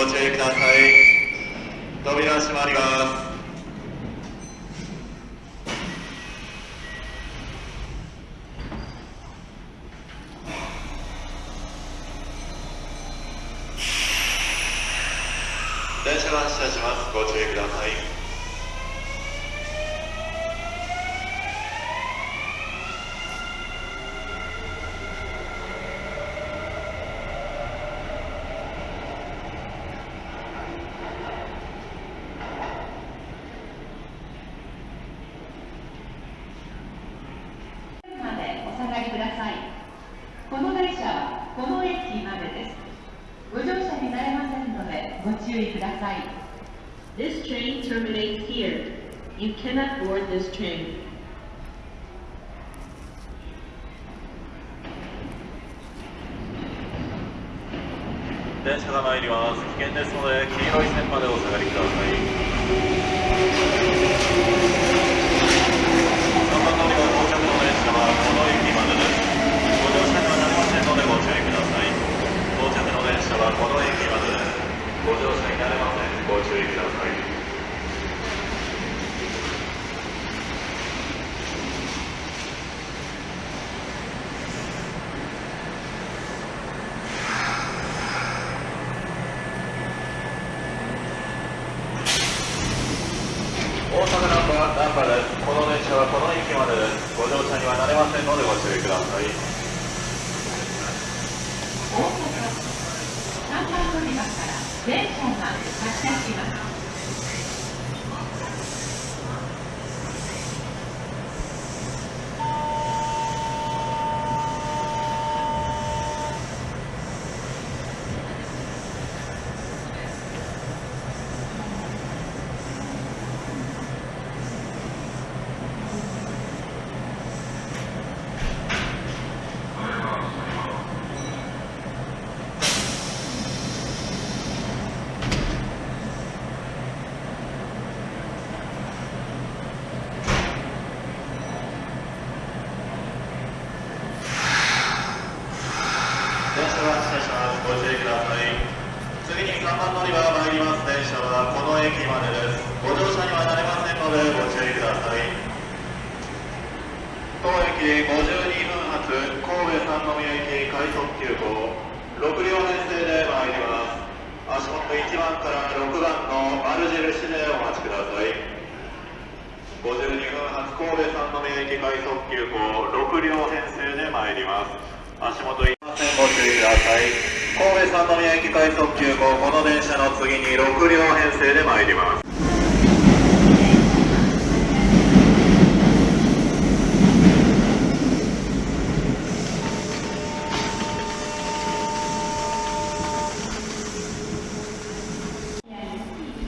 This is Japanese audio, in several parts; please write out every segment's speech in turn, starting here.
ご注意ください。扉閉まります。電車が発車します。ご注意ください。This train terminates here. You cannot board this train. 電車が参ります。危険ですので、黄色い線までお下がりください。ませんのでご注意ください。大阪3番乗り場から電車が発車します電車が発車しますご注意ください次に3番乗り場が参ります。電車はこの駅までです。ご乗車にはなれませんのでご注意ください。当駅52分発神戸三宮行き快速急行6両編成で参ります。足元1番から6番の丸印でお待ちください。52分発神戸三宮行き快速急行6両編成で参ります。足元いませんご注意ください。神戸三宮駅快速急行この電車の次に6両編成で参ります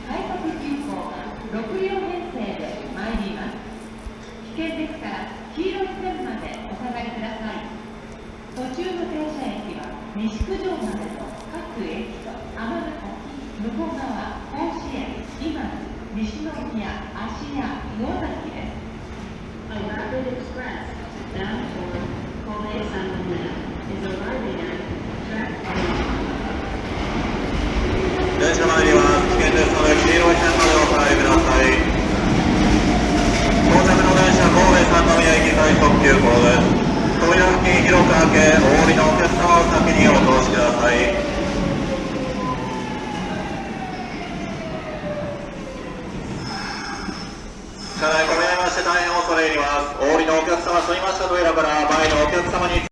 快速急行6両編成で参ります危険ですから黄色い線までお下がりください途中の停車駅は西九条までの各駅と尼崎向こう側甲子園今津西宮芦屋魚崎です A rapid express bound for Kobe Sandomina is arriving at track 電車参ります危険ですので黄色い線までお下がりください到着の電車神戸三宮駅快速急行です扉付近広く開けお降りのお客様を先にお通しください。車内混み合いまして大変恐れ入ります。お降りのお客様すみました扉から前のお客様に。